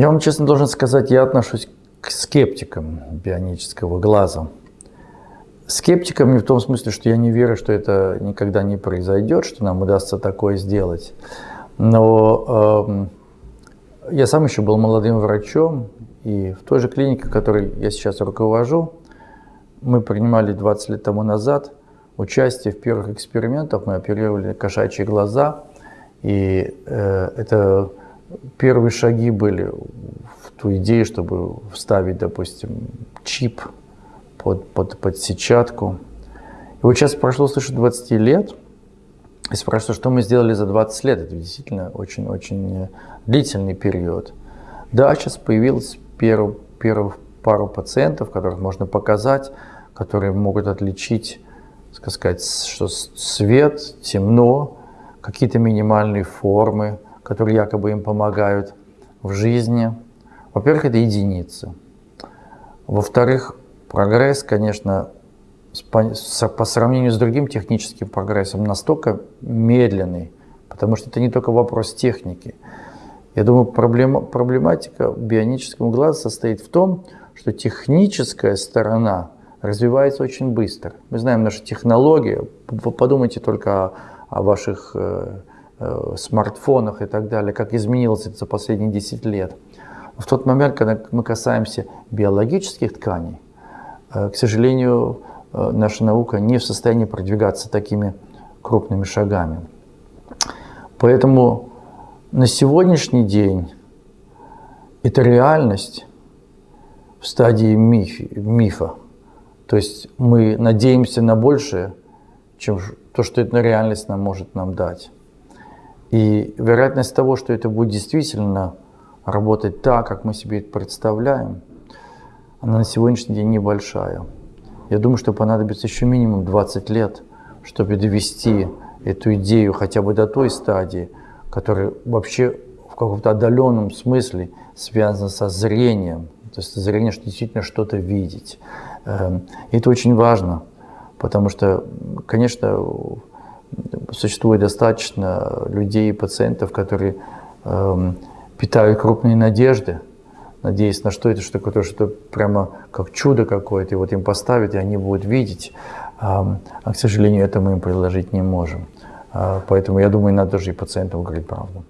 Я вам честно должен сказать, я отношусь к скептикам бионического глаза. Скептикам не в том смысле, что я не верю, что это никогда не произойдет, что нам удастся такое сделать. Но э, я сам еще был молодым врачом, и в той же клинике, которой я сейчас руковожу, мы принимали 20 лет тому назад участие в первых экспериментах. Мы оперировали кошачьи глаза, и э, это первые шаги были в ту идею, чтобы вставить, допустим, чип под, под, под сетчатку. И вот сейчас прошло свыше 20 лет, и спрашиваю, что мы сделали за 20 лет. Это действительно очень-очень длительный период. Да, сейчас появилось первых, первых пару пациентов, которых можно показать, которые могут отличить, сказать, что свет, темно, какие-то минимальные формы, которые якобы им помогают в жизни. Во-первых, это единицы. Во-вторых, прогресс, конечно, по сравнению с другим техническим прогрессом настолько медленный, потому что это не только вопрос техники. Я думаю, проблема, проблематика бионического глаза состоит в том, что техническая сторона развивается очень быстро. Мы знаем наши технологии, подумайте только о, о ваших Э, смартфонах и так далее, как изменилось это за последние 10 лет. В тот момент, когда мы касаемся биологических тканей, э, к сожалению, э, наша наука не в состоянии продвигаться такими крупными шагами. Поэтому на сегодняшний день это реальность в стадии миф, мифа. То есть мы надеемся на большее, чем то, что эта реальность нам может нам дать. И вероятность того, что это будет действительно работать так, как мы себе это представляем, она на сегодняшний день небольшая. Я думаю, что понадобится еще минимум 20 лет, чтобы довести эту идею хотя бы до той стадии, которая вообще в каком-то отдаленном смысле связана со зрением. То есть зрение, что действительно что-то видеть. Эм, это очень важно, потому что, конечно, существует достаточно людей и пациентов, которые э, питают крупные надежды, надеясь на что это, что такое, что прямо как чудо какое-то, и вот им поставят, и они будут видеть. А, а к сожалению, это мы им предложить не можем. А, поэтому я думаю, надо же и пациентам говорить правду.